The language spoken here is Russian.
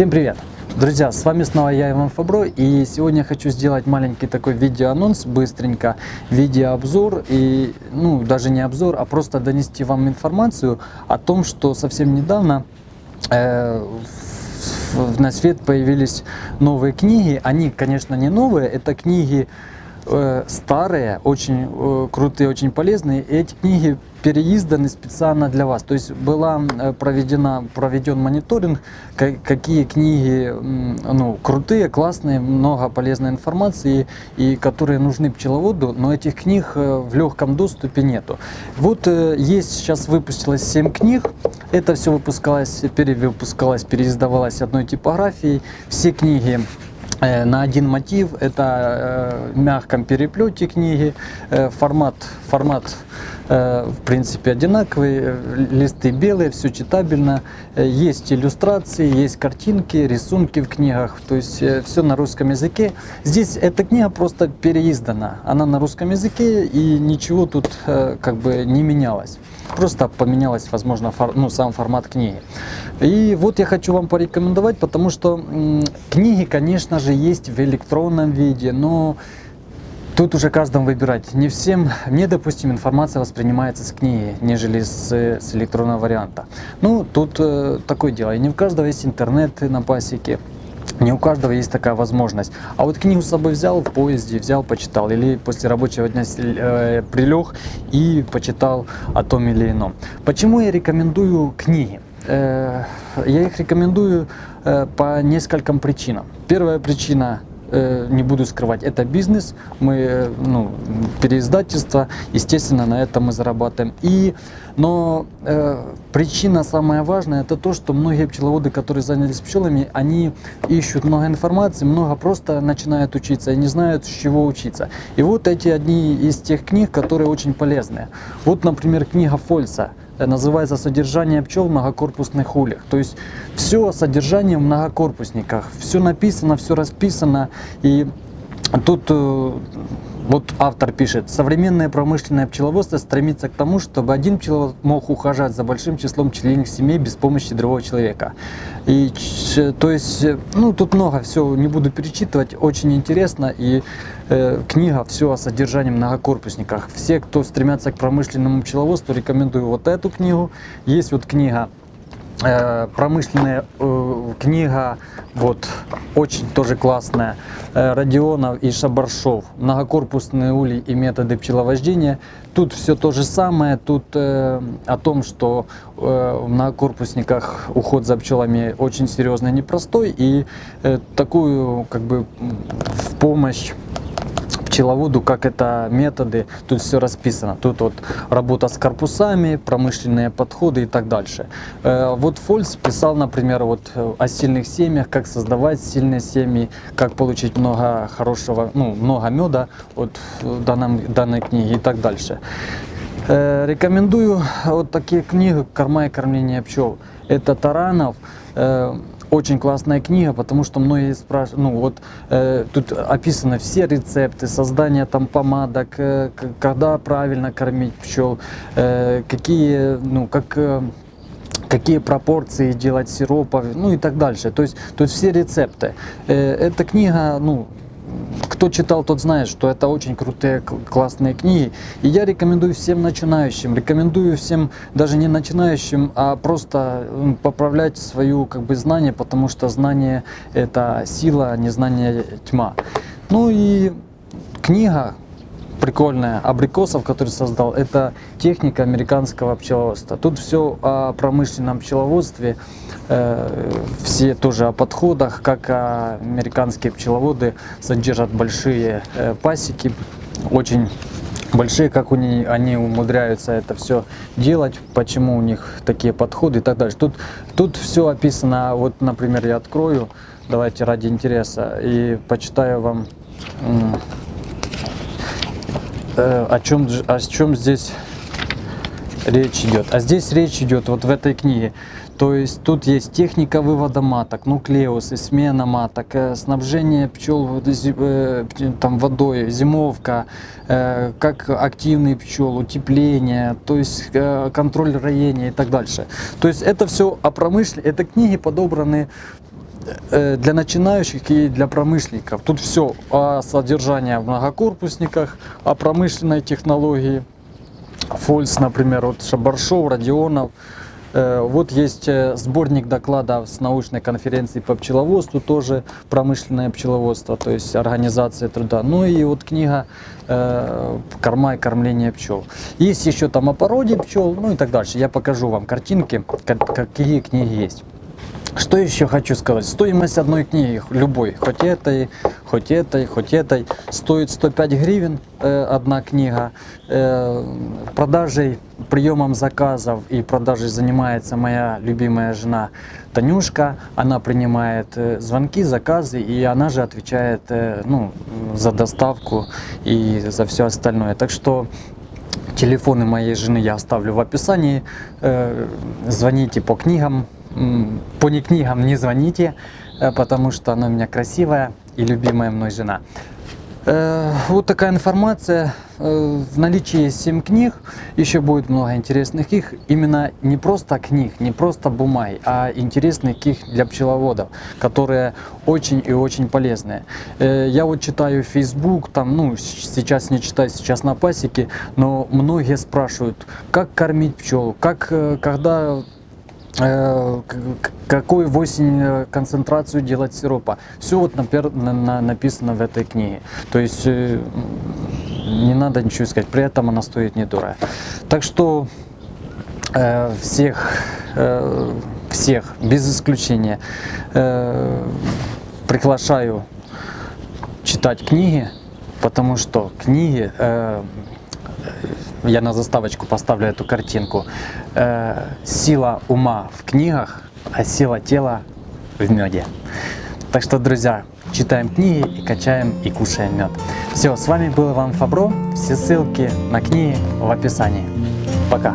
Всем привет! Друзья, с вами снова я, Иван Фабро, и сегодня хочу сделать маленький такой видеоанонс, быстренько, видеообзор, и, ну, даже не обзор, а просто донести вам информацию о том, что совсем недавно э, на свет появились новые книги. Они, конечно, не новые, это книги э, старые, очень э, крутые, очень полезные. И эти книги переизданы специально для вас. То есть была э, проведена, проведен мониторинг, какие книги ну, крутые, классные, много полезной информации, и которые нужны пчеловоду, но этих книг в легком доступе нету. Вот есть, сейчас выпустилось 7 книг, это все выпускалось, перевыпускалось, переиздавалось одной типографией. Все книги на один мотив, это в мягком переплете книги, формат, формат Э, в принципе одинаковые, э, листы белые, все читабельно, э, есть иллюстрации, есть картинки, рисунки в книгах, то есть все на русском языке. Здесь эта книга просто переиздана, она на русском языке и ничего тут как бы не менялось. Просто поменялось, возможно, фор, ну, сам формат книги. И вот я хочу вам порекомендовать, потому что книги, конечно же, есть в электронном виде, но Тут уже каждому выбирать. Не всем, мне, допустим, информация воспринимается с книги, нежели с, с электронного варианта. Ну, тут э, такое дело. И не у каждого есть интернет на пасеке. Не у каждого есть такая возможность. А вот книгу с собой взял в поезде, взял, почитал. Или после рабочего дня э, прилег и почитал о том или ином. Почему я рекомендую книги? Э, я их рекомендую э, по нескольким причинам. Первая причина не буду скрывать, это бизнес, мы, э, ну, переиздательство, естественно, на этом мы зарабатываем. И, но э, причина самая важная, это то, что многие пчеловоды, которые занялись пчелами, они ищут много информации, много просто начинают учиться и не знают, с чего учиться. И вот эти одни из тех книг, которые очень полезные. Вот, например, книга Фольца Э, называется «Содержание пчел в многокорпусных ульях». То есть все содержание в многокорпусниках, все написано, все расписано. И тут э, вот автор пишет, современное промышленное пчеловодство стремится к тому, чтобы один пчеловод мог ухаживать за большим числом пчелиных семей без помощи другого человека. И то есть, ну тут много, все не буду перечитывать, очень интересно. И э, книга все о содержании многокорпусниках. Все, кто стремятся к промышленному пчеловодству, рекомендую вот эту книгу. Есть вот книга Э, промышленная э, книга, вот, очень тоже классная, э, Родионов и Шабаршов, многокорпусные ули и методы пчеловождения. Тут все то же самое, тут э, о том, что э, в многокорпусниках уход за пчелами очень серьезный, непростой, и э, такую, как бы, в помощь пчеловоду, как это методы, тут все расписано. Тут вот работа с корпусами, промышленные подходы и так дальше. Э, вот Фольц писал, например, вот о сильных семьях, как создавать сильные семьи, как получить много хорошего, ну, много меда от данной, данной книги и так дальше. Э, рекомендую вот такие книги «Корма и кормление пчел». Это Таранов, э, очень классная книга, потому что многие спрашивают, ну вот э, тут описаны все рецепты, создание там помадок, э, когда правильно кормить пчел, э, какие, ну как... Э, какие пропорции делать сиропов, ну и так дальше. То есть, есть все рецепты. Э, эта книга, ну, кто читал, тот знает, что это очень крутые, классные книги. И я рекомендую всем начинающим, рекомендую всем даже не начинающим, а просто поправлять свою как бы знание, потому что знание это сила, а не знание тьма. Ну и книга прикольная абрикосов, который создал, это техника американского пчеловодства. Тут все о промышленном пчеловодстве, э, все тоже о подходах, как американские пчеловоды содержат большие э, пасеки, очень большие, как у них, они умудряются это все делать, почему у них такие подходы и так далее. Тут, тут все описано, вот, например, я открою, давайте ради интереса, и почитаю вам Э, о чем, о чем здесь речь идет. А здесь речь идет вот в этой книге. То есть тут есть техника вывода маток, нуклеусы, смена маток, э, снабжение пчел э, там, водой, зимовка, как активный пчел, утепление, то есть контроль роения и так дальше. То есть это все о промышленности, это книги подобраны э, для начинающих и для промышленников. Тут все о содержании в многокорпусниках, о промышленной технологии. Фольц, например, вот Шабаршов, Родионов. Э, Вот есть э, сборник докладов с научной конференции по пчеловодству, тоже промышленное пчеловодство, то есть организация труда. Ну и вот книга э, «Корма и кормление пчел». Есть еще там о породе пчел, ну и так дальше. Я покажу вам картинки, ка- какие книги есть. Что еще хочу сказать? Стоимость одной книги, любой, хоть этой, хоть этой, хоть этой, стоит 105 гривен э, одна книга. Э, продажей, приемом заказов и продажей занимается моя любимая жена Танюшка. Она принимает э, звонки, заказы, и она же отвечает э, ну, за доставку и за все остальное. Так что Телефоны моей жены я оставлю в описании. Э, Звоните по книгам. По книгам не звоните, э, потому что она у меня красивая и любимая мной жена. Э, Вот такая информация. Э, В наличии есть 7 книг, еще будет много интересных книг. Именно не просто книг, не просто бумаги, а интересных книг для пчеловодов, которые очень и очень полезные. Я вот читаю Facebook, там, ну, сейчас не читаю, сейчас на пасеке, но многие спрашивают, как кормить пчел, как, когда какую в осень э, концентрацию делать сиропа. Все вот напер- на- на- написано в этой книге. То есть э, не надо ничего искать, при этом она стоит недорого. Так что э, всех, э, всех, без исключения, э, приглашаю читать книги, потому что книги, э, я на заставочку поставлю эту картинку, э, сила ума в книгах, а сила тела в меде. Так что, друзья, читаем книги и качаем и кушаем мед. Все, с вами был Иван Фабро. Все ссылки на книги в описании. Пока.